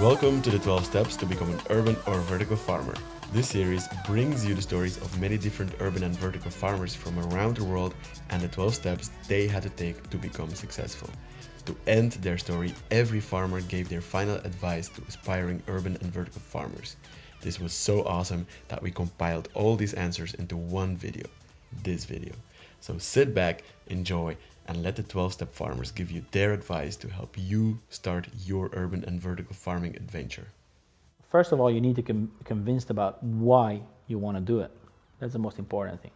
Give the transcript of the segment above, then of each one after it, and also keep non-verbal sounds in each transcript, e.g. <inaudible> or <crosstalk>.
Welcome to the 12 steps to become an urban or vertical farmer. This series brings you the stories of many different urban and vertical farmers from around the world and the 12 steps they had to take to become successful. To end their story, every farmer gave their final advice to aspiring urban and vertical farmers. This was so awesome that we compiled all these answers into one video, this video. So sit back, enjoy, and let the 12 step farmers give you their advice to help you start your urban and vertical farming adventure. First of all, you need to be convinced about why you want to do it. That's the most important thing.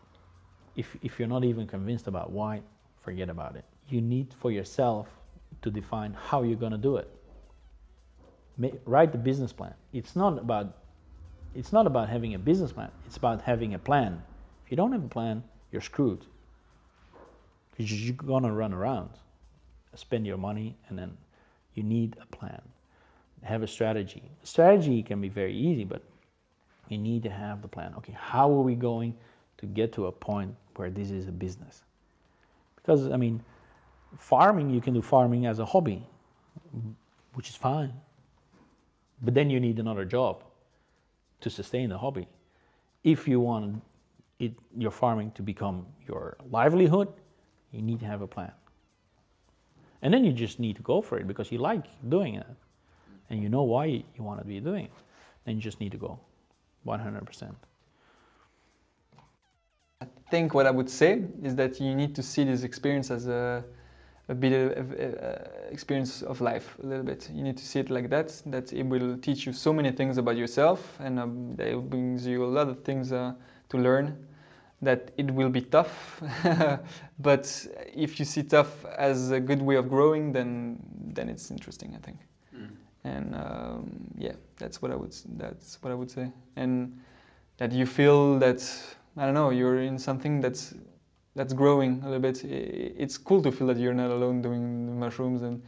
If, if you're not even convinced about why, forget about it. You need for yourself to define how you're going to do it. Write the business plan. It's not about it's not about having a business plan. It's about having a plan. If you don't have a plan, you're screwed. You're gonna run around, spend your money, and then you need a plan. Have a strategy. Strategy can be very easy, but you need to have the plan. Okay, how are we going to get to a point where this is a business? Because I mean, farming you can do farming as a hobby, which is fine. But then you need another job to sustain the hobby. If you want it, your farming to become your livelihood, you need to have a plan. And then you just need to go for it because you like doing it and you know why you want to be doing it. Then you just need to go 100%. I think what I would say is that you need to see this experience as a a bit of uh, experience of life a little bit. You need to see it like that, that it will teach you so many things about yourself and um, it brings you a lot of things uh, to learn that it will be tough <laughs> but if you see tough as a good way of growing then then it's interesting I think mm. and um, yeah that's what I would that's what I would say and that you feel that I don't know you're in something that's that's growing a little bit. It's cool to feel that you're not alone doing mushrooms, and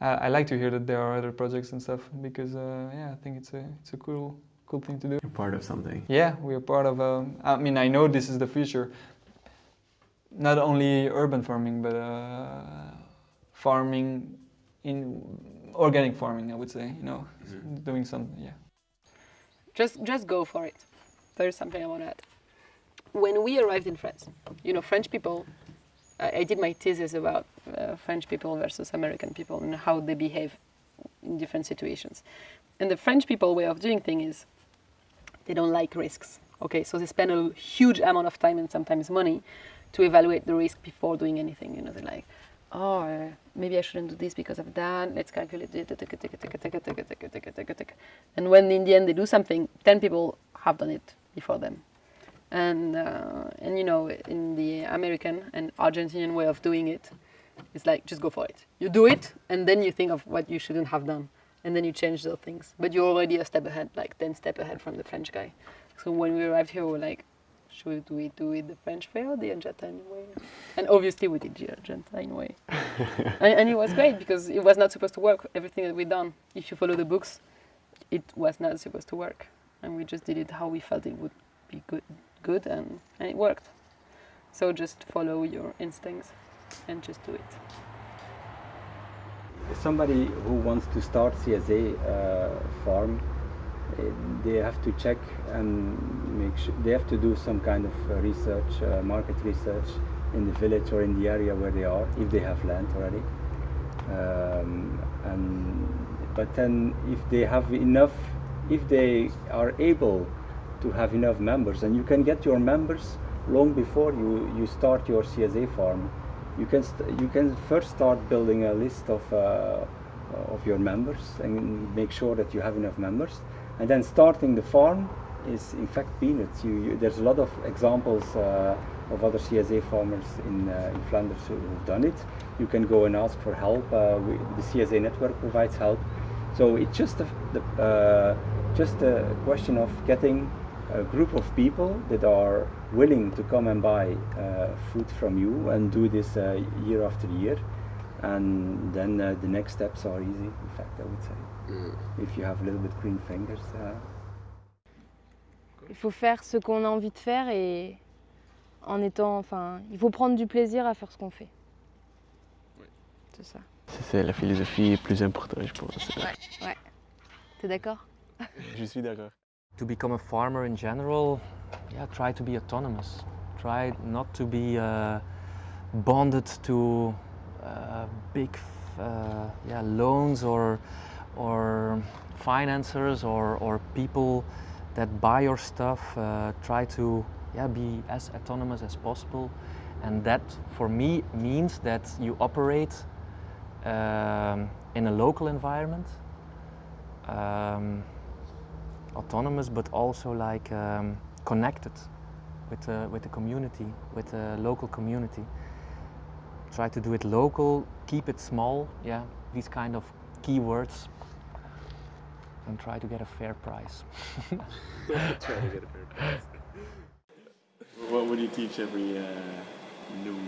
uh, I like to hear that there are other projects and stuff because uh, yeah, I think it's a it's a cool cool thing to do. You're part of something. Yeah, we're part of. Um, I mean, I know this is the future. Not only urban farming, but uh, farming in organic farming. I would say, you know, mm -hmm. doing some yeah. Just just go for it. There's something I want to add when we arrived in France, you know, French people, I, I did my thesis about uh, French people versus American people and how they behave in different situations. And the French people way of doing things is they don't like risks. Okay, so they spend a huge amount of time and sometimes money to evaluate the risk before doing anything. You know, they're like, oh, uh, maybe I shouldn't do this because of that. Let's calculate it. And when in the end they do something, 10 people have done it before them and uh, and you know in the American and Argentinian way of doing it, it's like just go for it. You do it, and then you think of what you shouldn't have done, and then you change those things. But you're already a step ahead, like ten step ahead from the French guy. So when we arrived here, we were like, should we do it the French way or the Argentine way? And obviously we did the Argentine way. <laughs> and, and it was great because it was not supposed to work. Everything that we done, if you follow the books, it was not supposed to work, and we just did it how we felt it would be good good and, and it worked. So just follow your instincts and just do it. Somebody who wants to start CSA uh, farm, uh, they have to check and make sure, they have to do some kind of uh, research, uh, market research in the village or in the area where they are, if they have land already. Um, and, but then if they have enough, if they are able to have enough members and you can get your members long before you, you start your CSA farm. You can, you can first start building a list of, uh, of your members and make sure that you have enough members. And then starting the farm is in fact peanuts. You, you there's a lot of examples uh, of other CSA farmers in, uh, in Flanders who, have done it. You can go and ask for help. Uh, we, the CSA network provides help. So it's just a, the, uh, just a question of getting a group of people that are willing to come and buy uh, food from you and do this uh, year after year and then uh, the next steps are easy in fact I would say mm. if you have a little bit green fingers uh. il faut faire ce qu'on a envie de faire et en étant enfin il faut prendre du plaisir à faire ce qu'on fait oui. c'est ça c'est la philosophie plus importante je pense ouais, ouais. T'es d'accord? Je suis d'accord. To become a farmer in general, yeah, try to be autonomous. Try not to be uh, bonded to uh, big uh, yeah, loans or, or financiers or, or people that buy your stuff. Uh, try to yeah, be as autonomous as possible. And that for me means that you operate um, in a local environment. Um, autonomous but also like um, connected with the, with the community, with the local community. Try to do it local, keep it small, yeah, these kind of keywords and try to get a fair price. <laughs> try to get a fair price. what would you teach every uh, new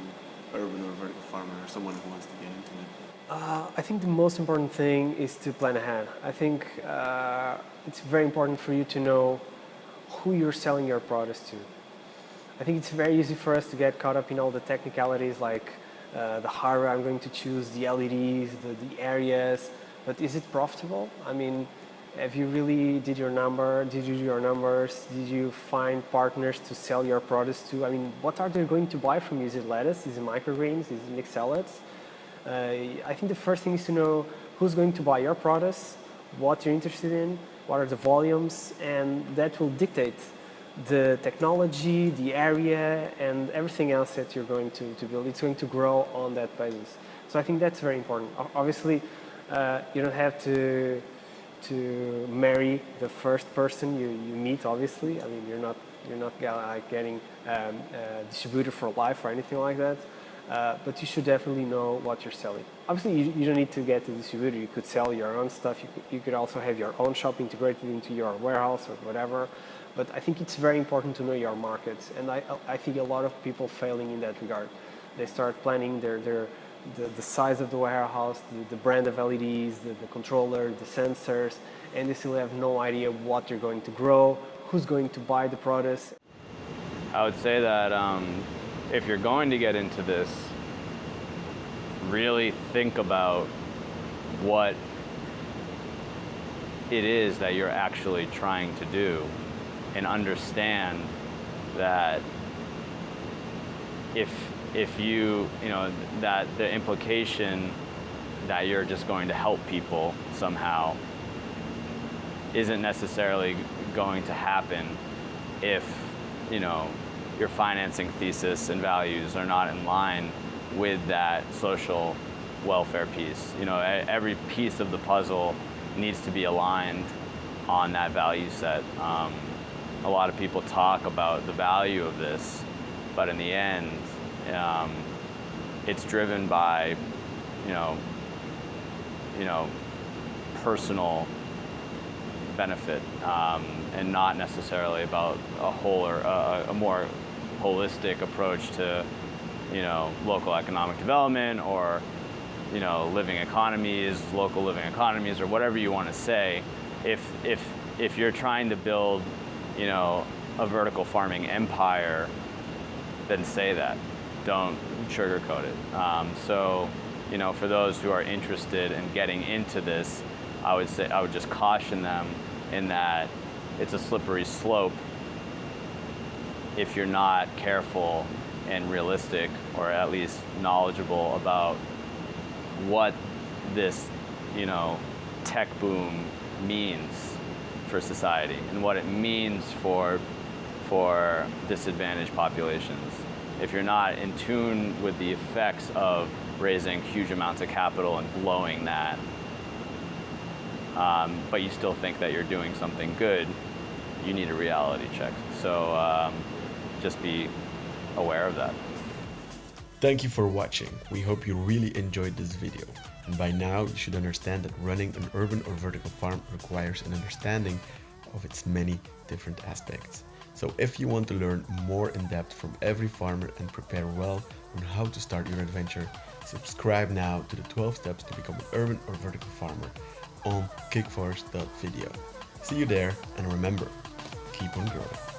urban or vertical farmer or someone who wants to get into it? Uh, I think the most important thing is to plan ahead. I think uh, it's very important for you to know who you're selling your products to. I think it's very easy for us to get caught up in all the technicalities like uh, the hardware I'm going to choose, the LEDs, the, the areas, but is it profitable? I mean, have you really did your number, did you do your numbers, did you find partners to sell your products to? I mean, what are they going to buy from you? Is it lettuce, is it microgreens, is it mixed salads? Uh, I think the first thing is to know who's going to buy your products, what you're interested in, what are the volumes, and that will dictate the technology, the area, and everything else that you're going to, to build. It's going to grow on that basis. So I think that's very important. Obviously, uh, you don't have to to marry the first person you, you meet, obviously. I mean, you're not, you're not like getting um, a distributor for life or anything like that. Uh, but you should definitely know what you're selling. Obviously, you, you, don't need to get a distributor. You could sell your own stuff. You could, you could also have your own shop integrated into your warehouse or whatever. But I think it's very important to know your markets. And I, I think a lot of people failing in that regard. They start planning their, their, the, the size of the warehouse, the, the brand of LEDs, the, the controller, the sensors, and they still have no idea what they're going to grow, who's going to buy the products. I would say that um, if you're going to get into this, really think about what it is that you're actually trying to do and understand that if if you you know that the implication that you're just going to help people somehow isn't necessarily going to happen if you know your financing thesis and values are not in line with that social welfare piece. You know, every piece of the puzzle needs to be aligned on that value set. Um, a lot of people talk about the value of this, but in the end, um, it's driven by, you know, you know, personal benefit um, and not necessarily about a whole or a, a more holistic approach to, you know, local economic development or, you know, living economies, local living economies, or whatever you want to say. If if if you're trying to build, you know, a vertical farming empire, then say that. Don't sugarcoat it. Um, so, you know, for those who are interested in getting into this, I would say I would just caution them in that it's a slippery slope if you're not careful and realistic or at least knowledgeable about what this, you know, tech boom means for society and what it means for for disadvantaged populations. If you're not in tune with the effects of raising huge amounts of capital and blowing that, um, but you still think that you're doing something good, you need a reality check. So um, just be aware of that. Thank you for watching. We hope you really enjoyed this video. And by now, you should understand that running an urban or vertical farm requires an understanding of its many different aspects. So if you want to learn more in depth from every farmer and prepare well on how to start your adventure, subscribe now to the 12 steps to become an urban or vertical farmer on kickforce.video. See you there and remember, keep on growing.